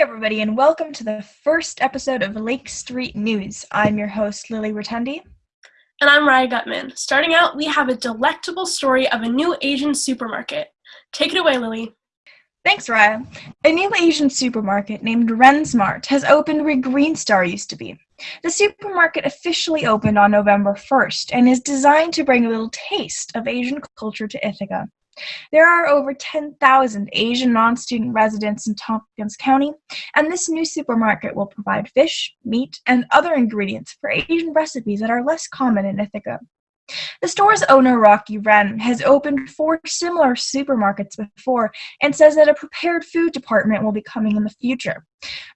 everybody, and welcome to the first episode of Lake Street News. I'm your host, Lily Rotundi. And I'm Raya Gutman. Starting out, we have a delectable story of a new Asian supermarket. Take it away, Lily. Thanks, Raya. A new Asian supermarket named Rensmart has opened where Green Star used to be. The supermarket officially opened on November 1st and is designed to bring a little taste of Asian culture to Ithaca. There are over 10,000 Asian non-student residents in Tompkins County, and this new supermarket will provide fish, meat, and other ingredients for Asian recipes that are less common in Ithaca. The store's owner, Rocky Wren, has opened four similar supermarkets before and says that a prepared food department will be coming in the future.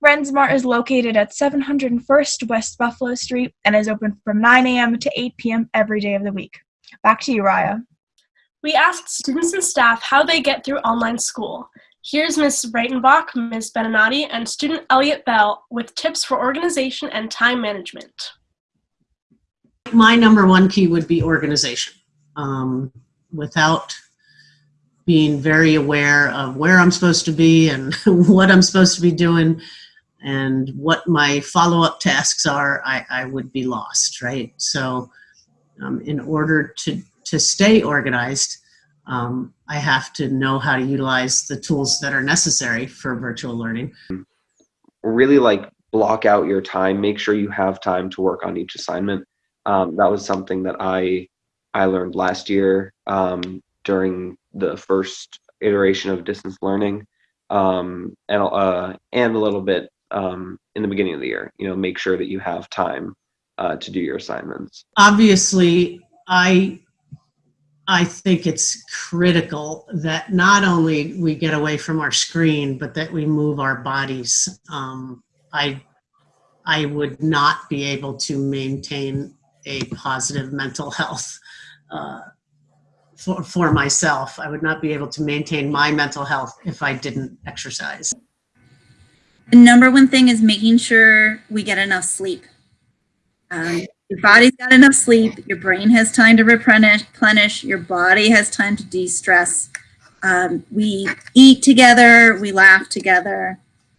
Wren's Mart is located at 701st West Buffalo Street and is open from 9 a.m. to 8 p.m. every day of the week. Back to you, Raya. We asked students and staff how they get through online school. Here's Ms. Reitenbach, Ms. Benanati, and student Elliot Bell with tips for organization and time management. My number one key would be organization. Um, without being very aware of where I'm supposed to be and what I'm supposed to be doing and what my follow-up tasks are, I, I would be lost, right? So um, in order to to stay organized, um, I have to know how to utilize the tools that are necessary for virtual learning. Really like block out your time, make sure you have time to work on each assignment. Um, that was something that I, I learned last year um, during the first iteration of distance learning um, and, uh, and a little bit um, in the beginning of the year, you know, make sure that you have time uh, to do your assignments. Obviously, I I think it's critical that not only we get away from our screen, but that we move our bodies. Um, I, I would not be able to maintain a positive mental health uh, for, for myself. I would not be able to maintain my mental health if I didn't exercise. The number one thing is making sure we get enough sleep. Um, your body's got enough sleep, your brain has time to replenish, your body has time to de-stress. Um, we eat together, we laugh together.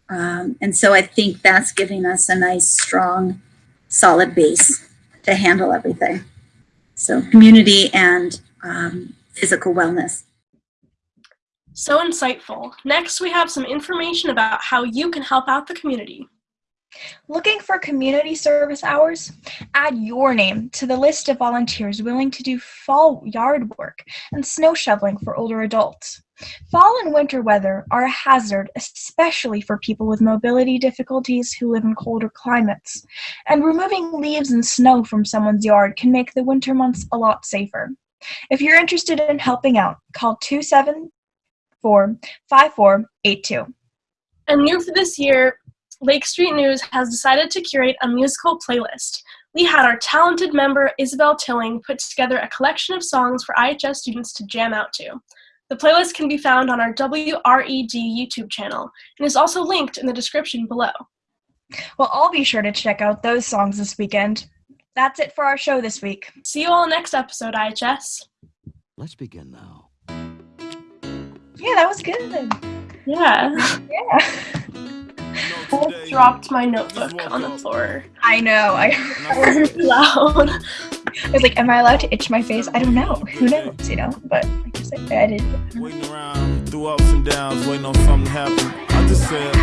Um, and so I think that's giving us a nice, strong, solid base to handle everything. So community and um, physical wellness. So insightful. Next, we have some information about how you can help out the community. Looking for community service hours? Add your name to the list of volunteers willing to do fall yard work and snow shoveling for older adults. Fall and winter weather are a hazard, especially for people with mobility difficulties who live in colder climates, and removing leaves and snow from someone's yard can make the winter months a lot safer. If you're interested in helping out, call 274 5482. And new for this year, Lake Street News has decided to curate a musical playlist. We had our talented member Isabel Tilling put together a collection of songs for IHS students to jam out to. The playlist can be found on our WRED YouTube channel and is also linked in the description below. Well, I'll be sure to check out those songs this weekend. That's it for our show this week. See you all next episode, IHS. Let's begin now. Yeah, that was good. Yeah. Yeah. I dropped my notebook on the floor. I know. I, I was loud. I was like, am I allowed to itch my face? I don't know. Who knows, you know? But I guess I, I did. Waiting around through ups and downs, waiting on something to happen. I just said,